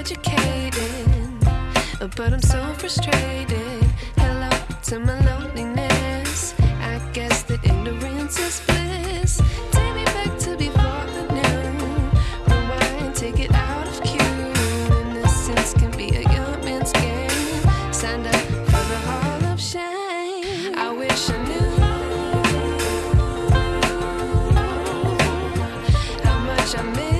educated, but I'm so frustrated. Hello to my loneliness. I guess that ignorance is bliss. Take me back to before the noon. Rewind, take it out of cue. Innocence can be a young man's game. Signed up for the hall of shame. I wish I knew how much I miss.